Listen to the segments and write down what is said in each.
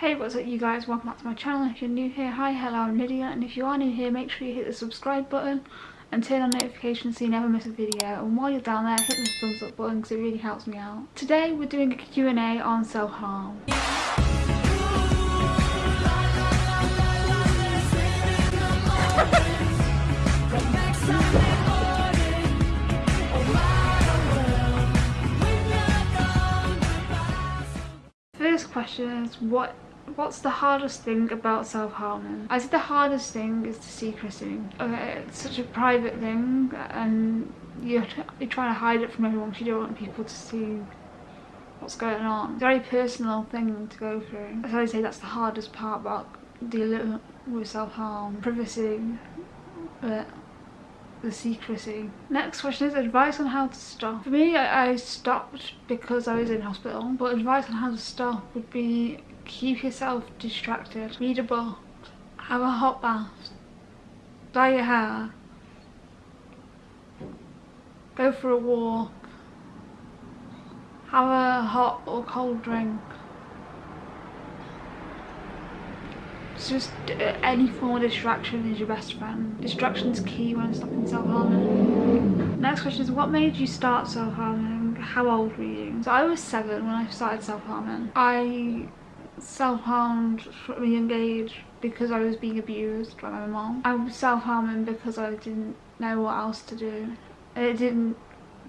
Hey what's up you guys, welcome back to my channel. If you're new here, hi, hello, I'm Lydia and if you are new here make sure you hit the subscribe button and turn on notifications so you never miss a video and while you're down there hit the thumbs up button because it really helps me out. Today we're doing a Q&A on self-harm. First question is what what's the hardest thing about self-harming? I said the hardest thing is the secrecy. Okay, uh, it's such a private thing and you're, you're trying to hide it from everyone because you don't want people to see what's going on. It's a very personal thing to go through. So I say that's the hardest part about dealing with self-harm. Privacy, but the secrecy. Next question is advice on how to stop. For me, I, I stopped because I was in hospital, but advice on how to stop would be keep yourself distracted. Read a book, have a hot bath, dye your hair, go for a walk, have a hot or cold drink. It's just uh, any form of distraction is your best friend. Distraction's key when stopping self-harming. Next question is what made you start self-harming? How old were you? So I was seven when I started self-harming. I self-harmed from a young age because I was being abused by my mom. I was self-harming because I didn't know what else to do. It didn't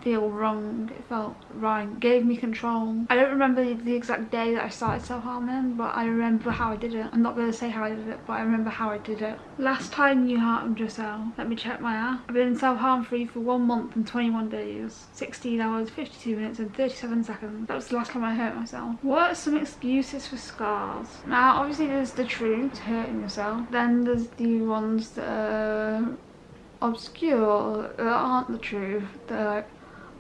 feel wrong, it felt right, gave me control. I don't remember the exact day that I started self-harming but I remember how I did it. I'm not going to say how I did it but I remember how I did it. Last time you harmed yourself, let me check my app. I've been self-harm free for one month and 21 days, 16 hours, 52 minutes and 37 seconds. That was the last time I hurt myself. What are some excuses for scars? Now obviously there's the truth, hurting yourself. Then there's the ones that are obscure that aren't the truth. They're like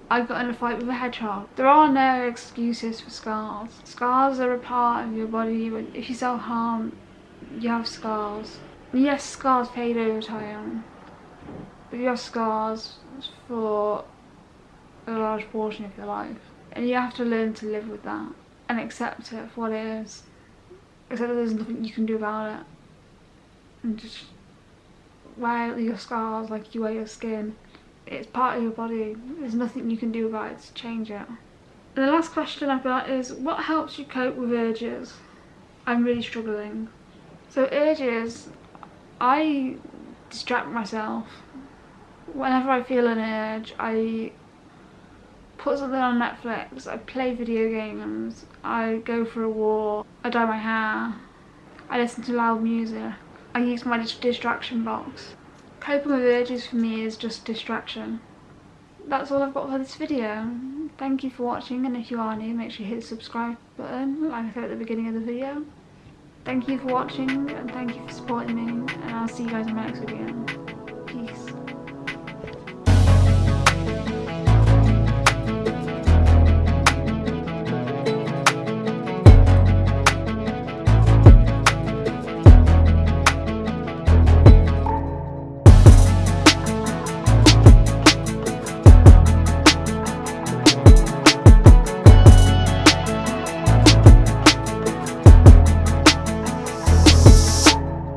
I got in a fight with a hedgehog. There are no excuses for scars. Scars are a part of your body. But if you self-harm, you have scars. Yes, scars fade over time. But you have scars for a large portion of your life. And you have to learn to live with that. And accept it for what it is. Accept that there's nothing you can do about it. And just wear your scars like you wear your skin it's part of your body. There's nothing you can do about it to change it. And the last question I've got is, what helps you cope with urges? I'm really struggling. So urges, I distract myself. Whenever I feel an urge, I put something on Netflix, I play video games, I go for a walk, I dye my hair, I listen to loud music, I use my distraction box. Coping with urges for me is just distraction. That's all I've got for this video. Thank you for watching and if you are new make sure you hit the subscribe button like I said at the beginning of the video. Thank you for watching and thank you for supporting me and I'll see you guys in my next video.